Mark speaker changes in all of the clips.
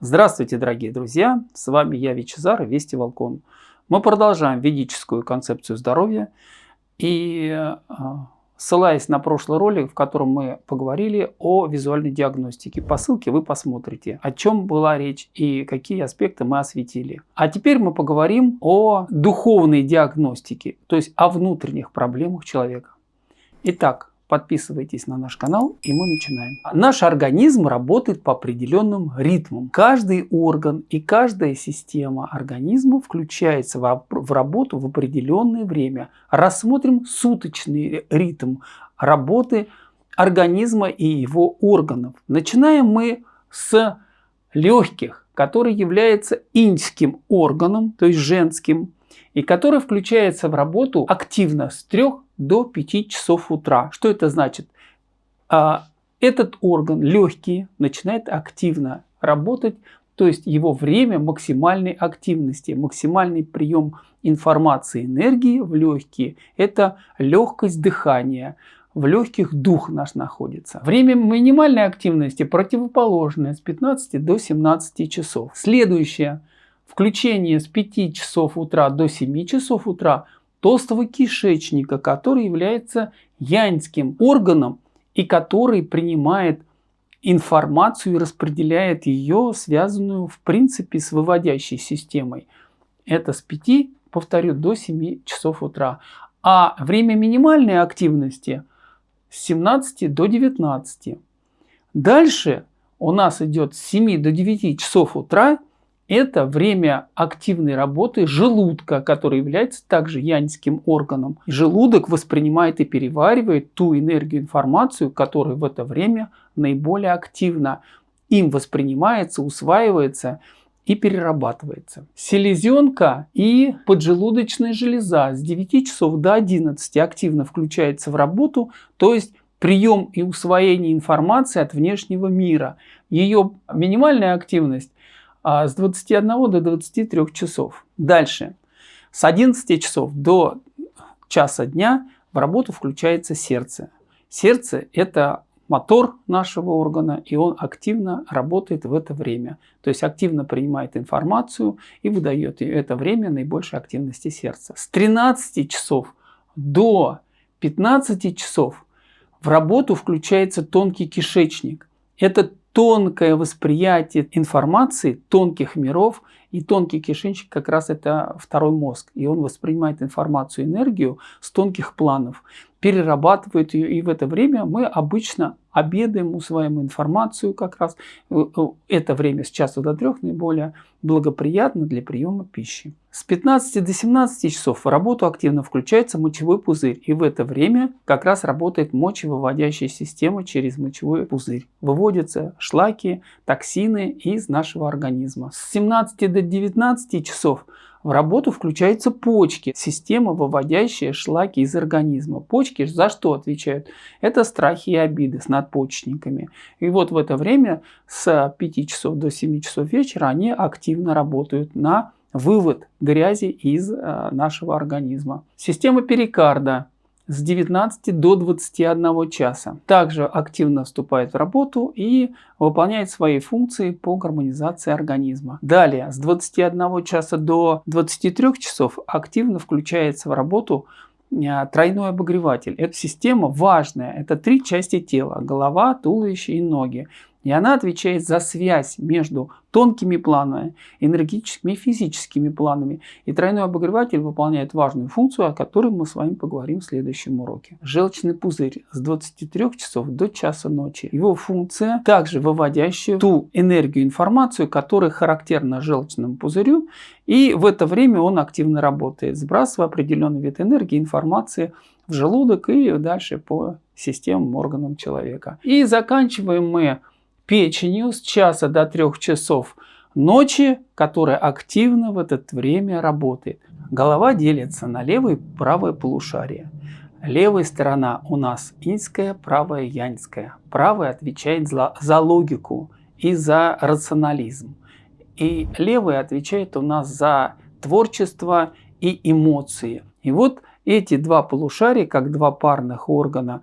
Speaker 1: Здравствуйте, дорогие друзья! С вами я, Вичезар, Вести Волкон. Мы продолжаем ведическую концепцию здоровья. И а, ссылаясь на прошлый ролик, в котором мы поговорили о визуальной диагностике, по ссылке вы посмотрите, о чем была речь и какие аспекты мы осветили. А теперь мы поговорим о духовной диагностике, то есть о внутренних проблемах человека. Итак, Подписывайтесь на наш канал и мы начинаем. Наш организм работает по определенным ритмам. Каждый орган и каждая система организма включается в работу в определенное время. Рассмотрим суточный ритм работы организма и его органов. Начинаем мы с легких, который является иньским органом, то есть женским, и который включается в работу активно с 3 до 5 часов утра. Что это значит? А, этот орган, легкие, начинает активно работать, то есть его время максимальной активности, максимальный прием информации, энергии в легкие – это легкость дыхания, в легких дух наш находится. Время минимальной активности противоположное с 15 до 17 часов. Следующее. Включение с 5 часов утра до 7 часов утра толстого кишечника, который является янским органом и который принимает информацию и распределяет ее, связанную в принципе с выводящей системой. Это с 5, повторю, до 7 часов утра. А время минимальной активности с 17 до 19. Дальше у нас идет с 7 до 9 часов утра – это время активной работы желудка, который является также янским органом. Желудок воспринимает и переваривает ту энергию, информацию, которая в это время наиболее активна. Им воспринимается, усваивается и перерабатывается. Селезенка и поджелудочная железа с 9 часов до 11 активно включается в работу, то есть прием и усвоение информации от внешнего мира. Ее минимальная активность а, с 21 до 23 часов. Дальше. С 11 часов до часа дня в работу включается сердце. Сердце – это мотор нашего органа, и он активно работает в это время. То есть активно принимает информацию и выдает это время наибольшей активности сердца. С 13 часов до 15 часов в работу включается тонкий кишечник. Это тонкое восприятие информации тонких миров и тонкий кишечник как раз это второй мозг. И он воспринимает информацию, энергию с тонких планов, перерабатывает ее. И в это время мы обычно обедаем, усваиваем информацию как раз. Э, э, это время с часа до трех наиболее благоприятно для приема пищи. С 15 до 17 часов в работу активно включается мочевой пузырь. И в это время как раз работает мочевыводящая система через мочевой пузырь. Выводятся шлаки, токсины из нашего организма. С 17 до 19 часов в работу включаются почки, система, выводящая шлаки из организма. Почки за что отвечают? Это страхи и обиды с надпочечниками. И вот в это время с 5 часов до 7 часов вечера они активно работают на вывод грязи из э, нашего организма. Система перикарда с 19 до 21 часа. Также активно вступает в работу и выполняет свои функции по гармонизации организма. Далее, с 21 часа до 23 часов активно включается в работу э, тройной обогреватель. Эта система важная. Это три части тела. Голова, туловище и ноги. И она отвечает за связь между тонкими планами, энергетическими и физическими планами. И тройной обогреватель выполняет важную функцию, о которой мы с вами поговорим в следующем уроке. Желчный пузырь с 23 часов до часа ночи. Его функция также выводящая ту энергию, информацию, которая характерна желчному пузырю. И в это время он активно работает, сбрасывая определенный вид энергии, информации в желудок и дальше по системам, органам человека. И заканчиваем мы печенью с часа до трех часов ночи, которая активно в это время работает. Голова делится на левое и правое полушарие. Левая сторона у нас иньская, правая яньская. Правая отвечает за, за логику и за рационализм. И левая отвечает у нас за творчество и эмоции. И вот эти два полушария, как два парных органа,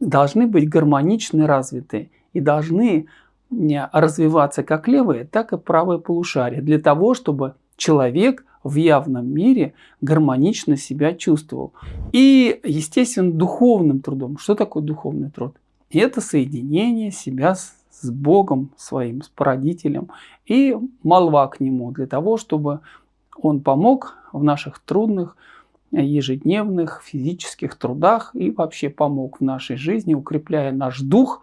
Speaker 1: должны быть гармонично развиты и должны развиваться как левое, так и правое полушарие, для того, чтобы человек в явном мире гармонично себя чувствовал. И, естественно, духовным трудом. Что такое духовный труд? Это соединение себя с, Богом своим, с породителем и молва к Нему, для того, чтобы Он помог в наших трудных ежедневных физических трудах и вообще помог в нашей жизни, укрепляя наш дух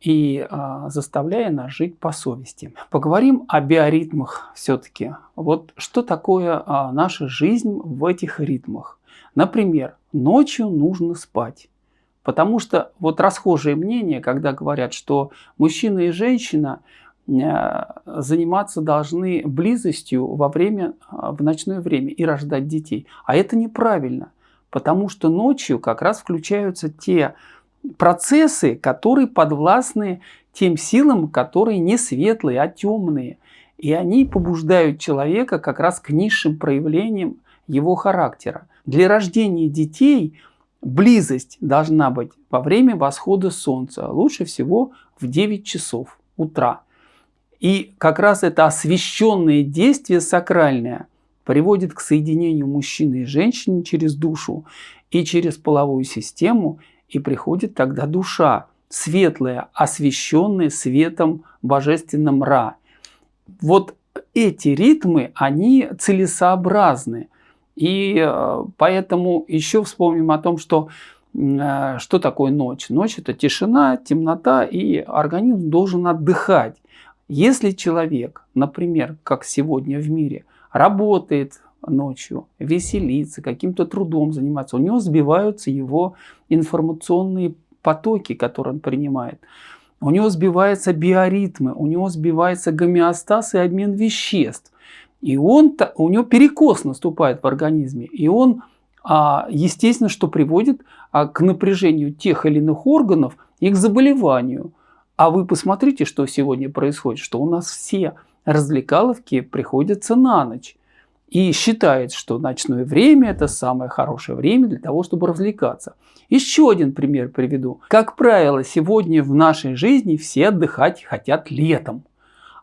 Speaker 1: и а, заставляя нас жить по совести. Поговорим о биоритмах все-таки. Вот что такое а, наша жизнь в этих ритмах. Например, ночью нужно спать. Потому что вот расхожее мнение, когда говорят, что мужчина и женщина Э, заниматься должны близостью во время, э, в ночное время и рождать детей. А это неправильно, потому что ночью как раз включаются те процессы, которые подвластны тем силам, которые не светлые, а темные. И они побуждают человека как раз к низшим проявлениям его характера. Для рождения детей близость должна быть во время восхода солнца, лучше всего в 9 часов утра. И как раз это освященное действие сакральное приводит к соединению мужчины и женщины через душу и через половую систему, и приходит тогда душа, светлая, освященная светом божественным Ра. Вот эти ритмы, они целесообразны. И э, поэтому еще вспомним о том, что э, что такое ночь? Ночь – это тишина, темнота, и организм должен отдыхать. Если человек, например, как сегодня в мире, работает ночью, веселится, каким-то трудом занимается, у него сбиваются его информационные потоки, которые он принимает. У него сбиваются биоритмы, у него сбивается гомеостаз и обмен веществ. И он, у него перекос наступает в организме. И он, а, естественно, что приводит а, к напряжению тех или иных органов и к заболеванию. А вы посмотрите, что сегодня происходит, что у нас все развлекаловки приходятся на ночь. И считает, что ночное время – это самое хорошее время для того, чтобы развлекаться. Еще один пример приведу. Как правило, сегодня в нашей жизни все отдыхать хотят летом.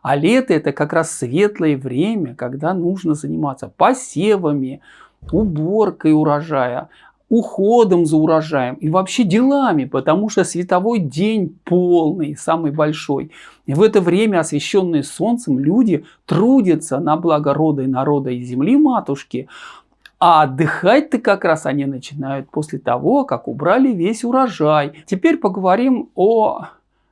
Speaker 1: А лето – это как раз светлое время, когда нужно заниматься посевами, уборкой урожая, уходом за урожаем и вообще делами, потому что световой день полный, самый большой. И в это время, освещенные солнцем, люди трудятся на благо рода и народа и земли матушки, а отдыхать-то как раз они начинают после того, как убрали весь урожай. Теперь поговорим о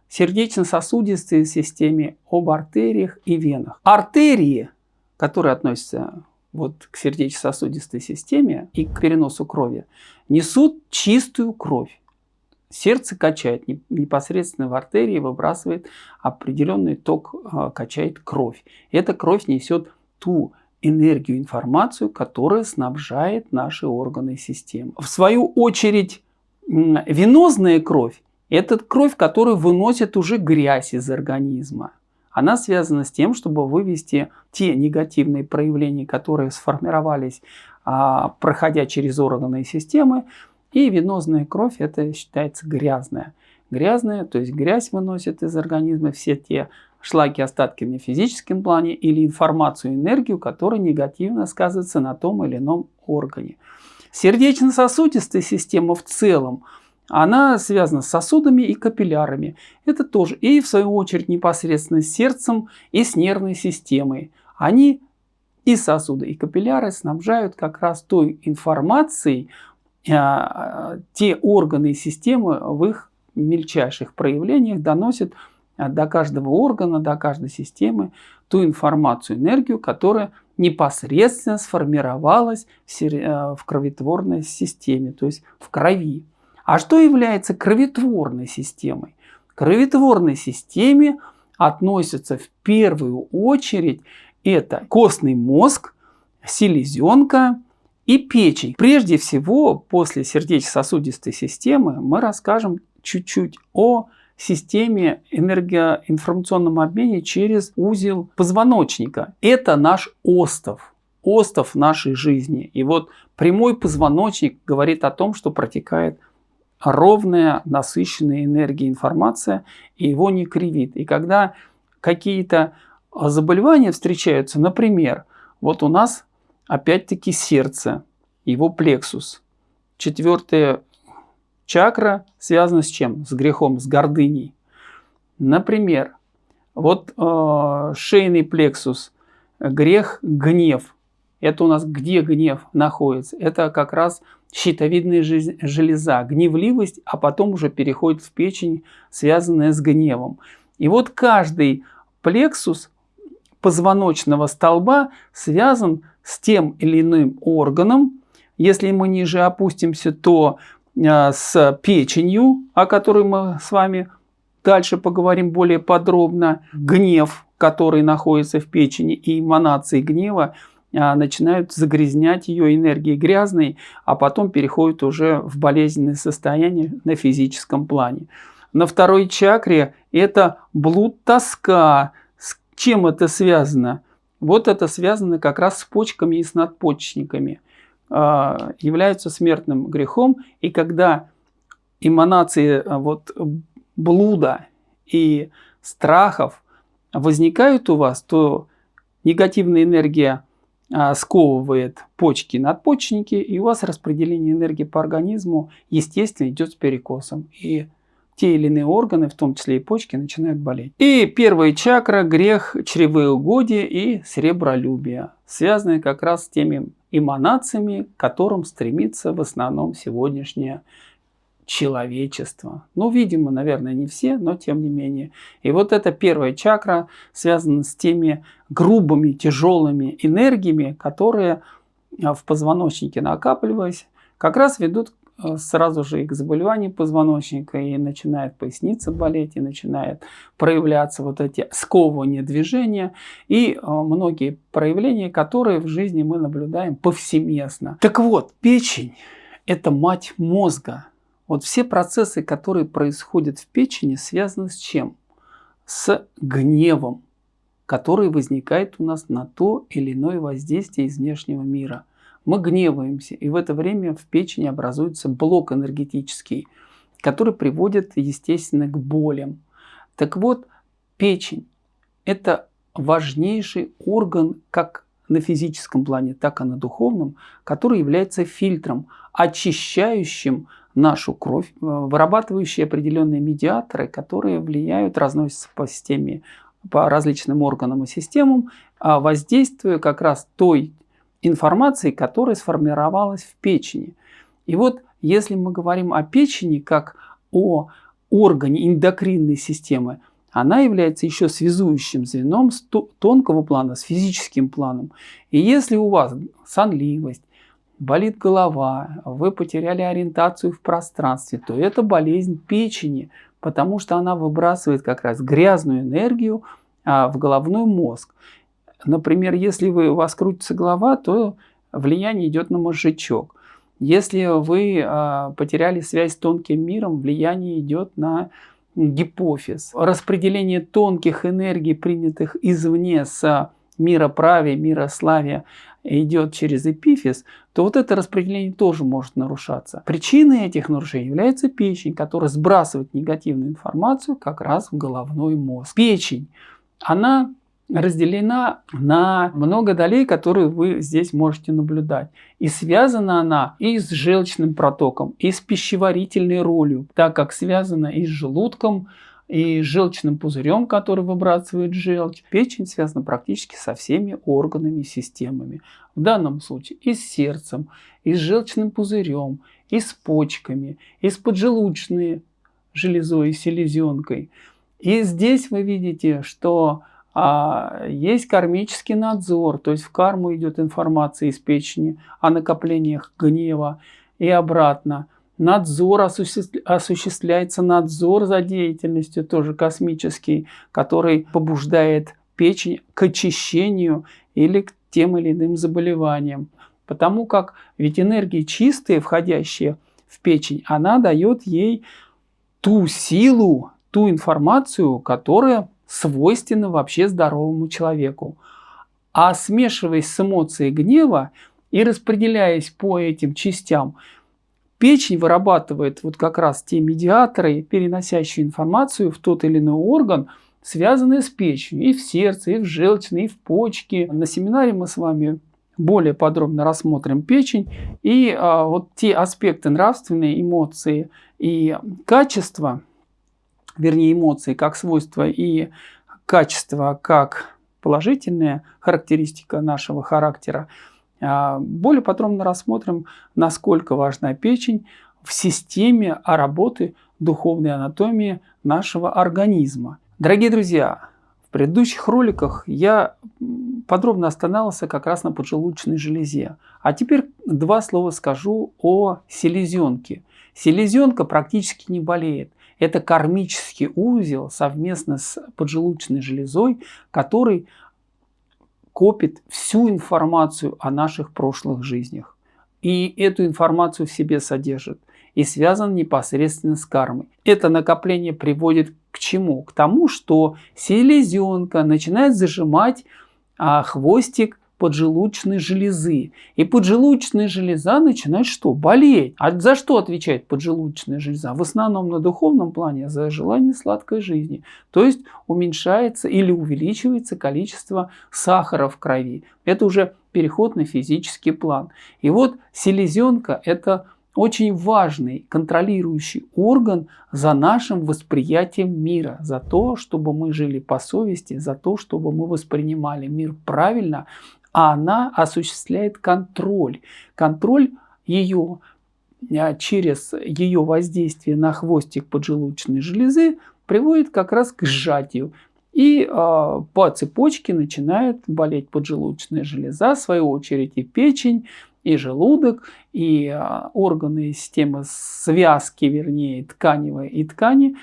Speaker 1: сердечно-сосудистой системе, об артериях и венах. Артерии, которые относятся вот к сердечно-сосудистой системе и к переносу крови, несут чистую кровь. Сердце качает непосредственно в артерии, выбрасывает определенный ток, а, качает кровь. Эта кровь несет ту энергию, информацию, которая снабжает наши органы и системы. В свою очередь, венозная кровь – это кровь, которая выносит уже грязь из организма она связана с тем, чтобы вывести те негативные проявления, которые сформировались, а, проходя через органы и системы. И венозная кровь это считается грязная. Грязная, то есть грязь выносит из организма все те шлаки, остатки на физическом плане или информацию, энергию, которая негативно сказывается на том или ином органе. Сердечно-сосудистая система в целом – она связана с сосудами и капиллярами. Это тоже. И в свою очередь непосредственно с сердцем и с нервной системой. Они и сосуды, и капилляры снабжают как раз той информацией а, те органы и системы в их мельчайших проявлениях доносят до каждого органа, до каждой системы ту информацию, энергию, которая непосредственно сформировалась в э, кроветворной системе, то есть в крови. А что является кроветворной системой? К кроветворной системе относятся в первую очередь это костный мозг, селезенка и печень. Прежде всего, после сердечно-сосудистой системы мы расскажем чуть-чуть о системе энергоинформационном обмене через узел позвоночника. Это наш остов, остов нашей жизни. И вот прямой позвоночник говорит о том, что протекает ровная, насыщенная энергией информация, и его не кривит. И когда какие-то заболевания встречаются, например, вот у нас опять-таки сердце, его плексус. Четвертая чакра связана с чем? С грехом, с гордыней. Например, вот э, шейный плексус, грех, гнев. Это у нас где гнев находится? Это как раз щитовидная железа, гневливость, а потом уже переходит в печень, связанная с гневом. И вот каждый плексус позвоночного столба связан с тем или иным органом. Если мы ниже опустимся, то э, с печенью, о которой мы с вами дальше поговорим более подробно. Гнев, который находится в печени, и эманации гнева начинают загрязнять ее энергией грязной, а потом переходят уже в болезненное состояние на физическом плане. На второй чакре это блуд тоска, чем это связано? Вот это связано как раз с почками и с надпочечниками. Э, являются смертным грехом. И когда эманации а, вот, блуда и страхов возникают у вас, то негативная энергия а, сковывает почки, надпочечники, и у вас распределение энергии по организму, естественно, идет с перекосом. И те или иные органы, в том числе и почки, начинают болеть. И первая чакра – грех чревоугодия и сребролюбия, связанные как раз с теми эманациями, к которым стремится в основном сегодняшнее человечество. Ну, видимо, наверное, не все, но тем не менее. И вот эта первая чакра связана с теми грубыми, тяжелыми энергиями, которые а, в позвоночнике накапливаясь, как раз ведут Э, сразу же и к заболеванию позвоночника, и начинает поясница болеть, и начинает проявляться вот эти сковывания движения, и э, многие проявления, которые в жизни мы наблюдаем повсеместно. Так вот, печень – это мать мозга. Вот все процессы, которые происходят в печени, связаны с чем? С гневом, который возникает у нас на то или иное воздействие из внешнего мира – мы гневаемся, и в это время в печени образуется блок энергетический, который приводит, естественно, к болям. Так вот, печень – это важнейший орган как на физическом плане, так и на духовном, который является фильтром, очищающим нашу кровь, э, вырабатывающий определенные медиаторы, которые влияют, разносятся по системе, по различным органам и системам, а воздействуя как раз той информации, которая сформировалась в печени. И вот если мы говорим о печени как о органе эндокринной системы, она является еще связующим звеном с тонкого плана, с физическим планом. И если у вас сонливость, болит голова, вы потеряли ориентацию в пространстве, то это болезнь печени, потому что она выбрасывает как раз грязную энергию а, в головной мозг. Например, если вы, у вас крутится голова, то влияние идет на мозжечок. Если вы э, потеряли связь с тонким миром, влияние идет на гипофиз. Распределение тонких энергий, принятых извне с мира праве, мира славия, идет через эпифиз, то вот это распределение тоже может нарушаться. Причиной этих нарушений является печень, которая сбрасывает негативную информацию как раз в головной мозг. Печень, она разделена на много долей, которые вы здесь можете наблюдать. И связана она и с желчным протоком, и с пищеварительной ролью, так как связана и с желудком, и желчным пузырем, который выбрасывает желчь. Печень связана практически со всеми органами и системами. В данном случае и с сердцем, и с желчным пузырем, и с почками, и с поджелудочной железой и селезенкой. И здесь вы видите, что а есть кармический надзор, то есть в карму идет информация из печени о накоплениях гнева и обратно. Надзор осуществляется надзор за деятельностью, тоже космический, который побуждает печень к очищению или к тем или иным заболеваниям. Потому как ведь энергии чистые, входящие в печень, она дает ей ту силу, ту информацию, которая свойственно вообще здоровому человеку. А смешиваясь с эмоцией гнева и распределяясь по этим частям, печень вырабатывает вот как раз те медиаторы, переносящие информацию в тот или иной орган, связанные с печенью, и в сердце, и в желчной, и в почке. На семинаре мы с вами более подробно рассмотрим печень и а, вот те аспекты нравственные, эмоции и качества, вернее эмоции как свойства и качества как положительная характеристика нашего характера, более подробно рассмотрим, насколько важна печень в системе работы духовной анатомии нашего организма. Дорогие друзья, в предыдущих роликах я подробно останавливался как раз на поджелудочной железе. А теперь два слова скажу о селезенке. Селезенка практически не болеет. Это кармический узел совместно с поджелудочной железой, который копит всю информацию о наших прошлых жизнях. И эту информацию в себе содержит и связан непосредственно с кармой. Это накопление приводит к чему? К тому, что селезенка начинает зажимать а, хвостик поджелудочной железы. И поджелудочная железа начинает что? Болеть. А за что отвечает поджелудочная железа? В основном на духовном плане за желание сладкой жизни. То есть уменьшается или увеличивается количество сахара в крови. Это уже переход на физический план. И вот селезенка это очень важный контролирующий орган за нашим восприятием мира, за то, чтобы мы жили по совести, за то, чтобы мы воспринимали мир правильно, а она осуществляет контроль. Контроль ее а, через ее воздействие на хвостик поджелудочной железы приводит как раз к сжатию. И э, по цепочке начинает болеть поджелудочная железа, в свою очередь и печень, и желудок, и э, органы системы связки, вернее, тканевой и ткани,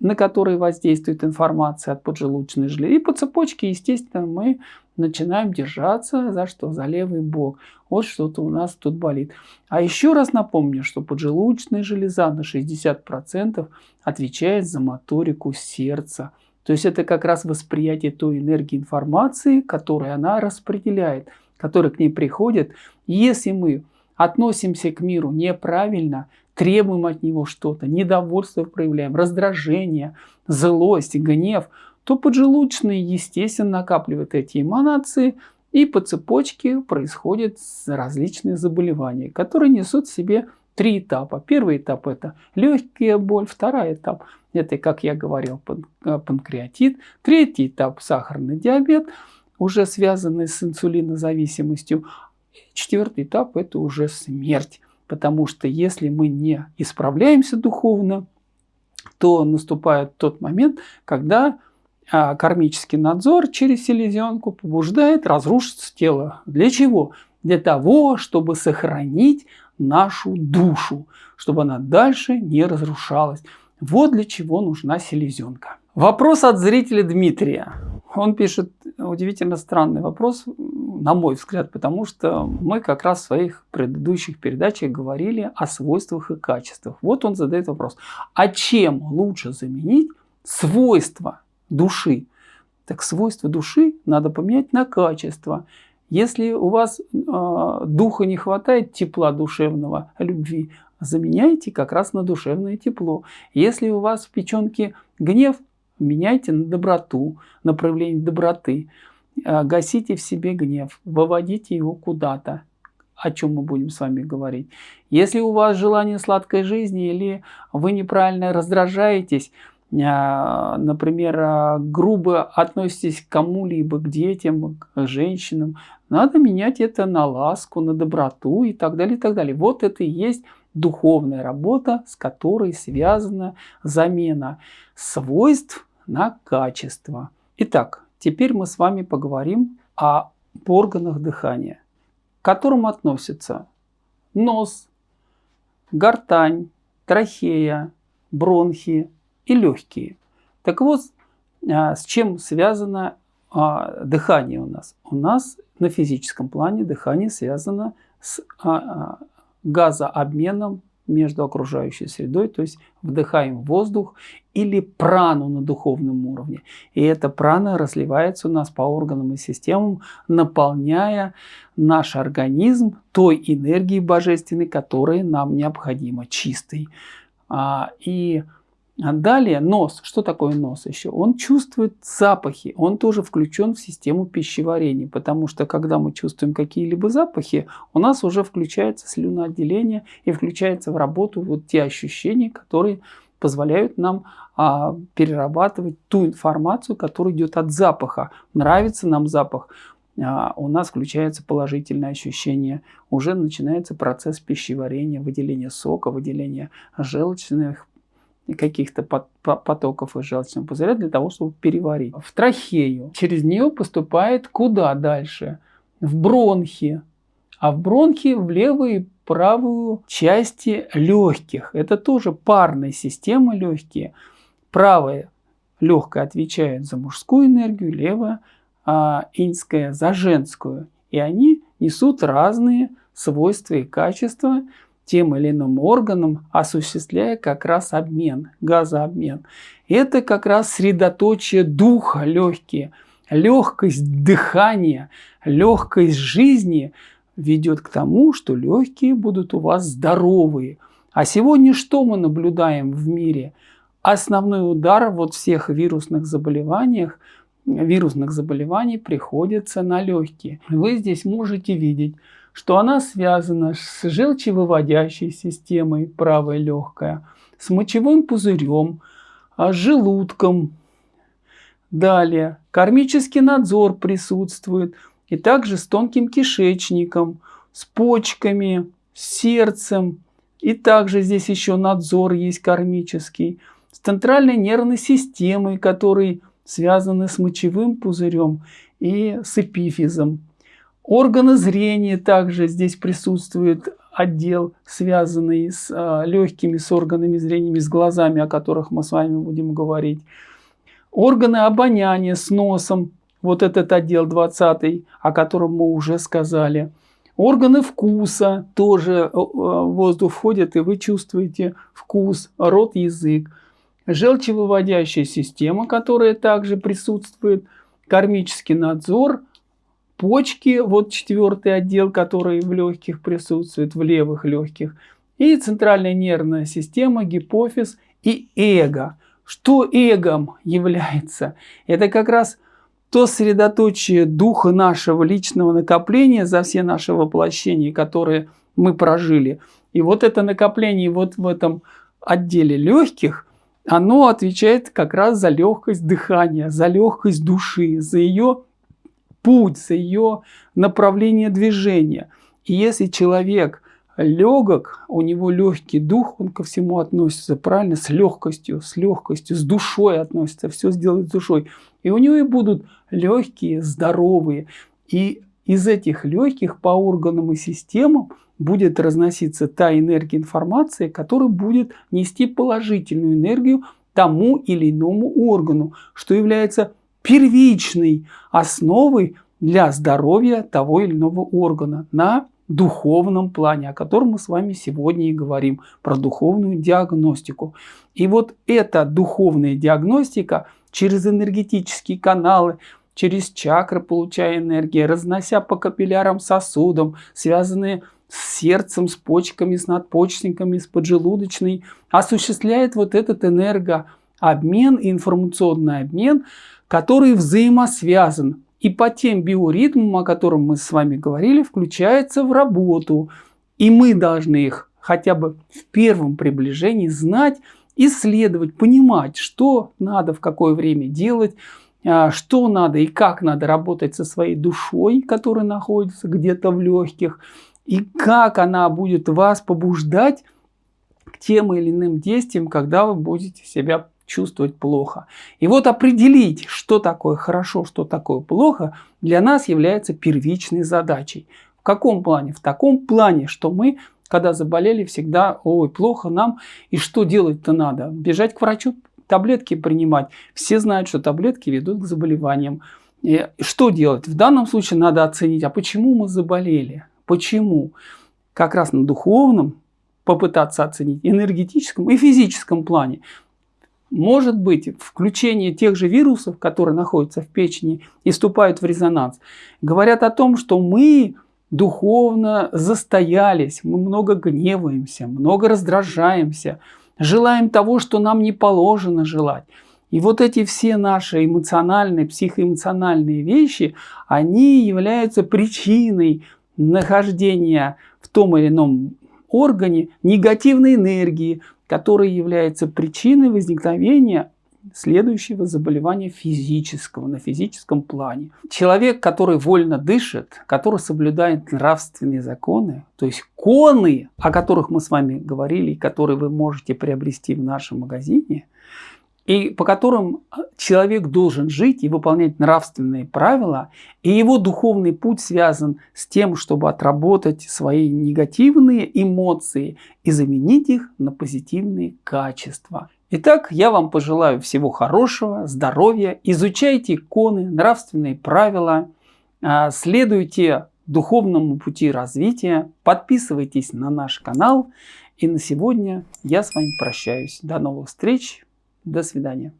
Speaker 1: на которые воздействует информация от поджелудочной железы. И по цепочке, естественно, мы начинаем держаться за что? За левый бок. Вот что-то у нас тут болит. А еще раз напомню, что поджелудочная железа на 60% отвечает за моторику сердца. То есть это как раз восприятие той энергии информации, которую она распределяет, которая к ней приходит. Если мы относимся к миру неправильно, требуем от него что-то, недовольство проявляем, раздражение, злость, гнев – то поджелудочные, естественно, накапливают эти эманации, и по цепочке происходят различные заболевания, которые несут в себе три этапа. Первый этап – это легкая боль, второй этап – это, как я говорил, э, панкреатит, третий этап – сахарный диабет, уже связанный с инсулинозависимостью, четвертый этап – это уже смерть. Потому что если мы не исправляемся духовно, то наступает тот момент, когда а кармический надзор через селезенку побуждает разрушиться тело. Для чего? Для того, чтобы сохранить нашу душу, чтобы она дальше не разрушалась. Вот для чего нужна селезенка. Вопрос от зрителя Дмитрия. Он пишет удивительно странный вопрос, на мой взгляд, потому что мы как раз в своих предыдущих передачах говорили о свойствах и качествах. Вот он задает вопрос. А чем лучше заменить свойства души. Так свойства души надо поменять на качество. Если у вас э, духа не хватает тепла душевного, любви, заменяйте как раз на душевное тепло. Если у вас в печенке гнев, меняйте на доброту, на проявление доброты. Э, гасите в себе гнев, выводите его куда-то о чем мы будем с вами говорить. Если у вас желание сладкой жизни или вы неправильно раздражаетесь, а, например, а, грубо относитесь к кому-либо, к детям, к женщинам, надо менять это на ласку, на доброту и так далее, и так далее. Вот это и есть духовная работа, с которой связана замена свойств на качество. Итак, теперь мы с вами поговорим о органах дыхания, к которым относятся нос, гортань, трахея, бронхи, и легкие. Так вот, а, с чем связано а, дыхание у нас? У нас на физическом плане дыхание связано с а, газообменом между окружающей средой, то есть вдыхаем воздух или прану на духовном уровне. И эта прана разливается у нас по органам и системам, наполняя наш организм той энергией божественной, которая нам необходима, чистой. И А далее нос. Что такое нос еще? Он чувствует запахи. Он тоже включен в систему пищеварения. Потому что когда мы чувствуем какие-либо запахи, у нас уже включается слюноотделение и включается в работу вот те ощущения, которые позволяют нам а, перерабатывать ту информацию, которая идет от запаха. Нравится нам запах, а, у нас включается положительное ощущение. Уже начинается процесс пищеварения, выделения сока, выделения желчных каких-то потоков из желчного пузыря для того, чтобы переварить. В трахею. Через нее поступает куда дальше? В бронхи. А в бронхи в левую и правую части легких. Это тоже парная система легкие. Правая легкая отвечает за мужскую энергию, левая а, инская за женскую. И они несут разные свойства и качества, тем или иным органам, осуществляя как раз обмен, газообмен. Это как раз средоточие духа легкие. Легкость дыхания, легкость жизни ведет к тому, что легкие будут у вас здоровые. А сегодня что мы наблюдаем в мире? Основной удар вот всех вирусных заболеваниях, вирусных заболеваний приходится на легкие. Вы здесь можете видеть, что она связана с желчевыводящей системой, правая легкая, с мочевым пузырем, а, с желудком. Далее, кармический надзор присутствует, и также с тонким кишечником, с почками, с сердцем. И также здесь еще надзор есть кармический, с центральной нервной системой, который связаны с мочевым пузырем и с эпифизом. Органы зрения также здесь присутствует отдел, связанный с э, легкими, с органами зрения, с глазами, о которых мы с вами будем говорить. Органы обоняния с носом, вот этот отдел 20, о котором мы уже сказали. Органы вкуса, тоже э, воздух входит, и вы чувствуете вкус, рот, язык. Желчевыводящая система, которая также присутствует, кармический надзор – почки, вот четвертый отдел, который в легких присутствует, в левых легких, и центральная нервная система, гипофиз и эго. Что эгом является? Это как раз то средоточие духа нашего личного накопления за все наши воплощения, которые мы прожили. И вот это накопление вот в этом отделе легких, оно отвечает как раз за легкость дыхания, за легкость души, за ее путь, за ее направление движения. И если человек легок, у него легкий дух, он ко всему относится правильно, с легкостью, с легкостью, с душой относится, все сделает с душой. И у него и будут легкие, здоровые. И из этих легких по органам и системам будет разноситься та энергия информации, которая будет нести положительную энергию тому или иному органу, что является первичной основой для здоровья того или иного органа на духовном плане, о котором мы с вами сегодня и говорим, про духовную диагностику. И вот эта духовная диагностика через энергетические каналы, через чакры, получая энергию, разнося по капиллярам сосудам, связанные с сердцем, с почками, с надпочечниками, с поджелудочной, осуществляет вот этот энергообмен, информационный обмен, который взаимосвязан и по тем биоритмам, о которых мы с вами говорили, включается в работу. И мы должны их хотя бы в первом приближении знать, исследовать, понимать, что надо в какое время делать, а, что надо и как надо работать со своей душой, которая находится где-то в легких, и как она будет вас побуждать к тем или иным действиям, когда вы будете себя чувствовать плохо. И вот определить, что такое хорошо, что такое плохо, для нас является первичной задачей. В каком плане? В таком плане, что мы, когда заболели, всегда, ой, плохо нам, и что делать-то надо? Бежать к врачу, таблетки принимать. Все знают, что таблетки ведут к заболеваниям. И что делать? В данном случае надо оценить, а почему мы заболели? Почему? Как раз на духовном попытаться оценить, энергетическом и физическом плане может быть включение тех же вирусов, которые находятся в печени и вступают в резонанс, говорят о том, что мы духовно застоялись, мы много гневаемся, много раздражаемся, желаем того, что нам не положено желать. И вот эти все наши эмоциональные, психоэмоциональные вещи, они являются причиной нахождения в том или ином органе негативной энергии, которая является причиной возникновения следующего заболевания физического, на физическом плане. Человек, который вольно дышит, который соблюдает нравственные законы, то есть коны, о которых мы с вами говорили, и которые вы можете приобрести в нашем магазине, и по которым человек должен жить и выполнять нравственные правила, и его духовный путь связан с тем, чтобы отработать свои негативные эмоции и заменить их на позитивные качества. Итак, я вам пожелаю всего хорошего, здоровья, изучайте иконы, нравственные правила, а, следуйте духовному пути развития, подписывайтесь на наш канал. И на сегодня я с вами прощаюсь. До новых встреч, до свидания.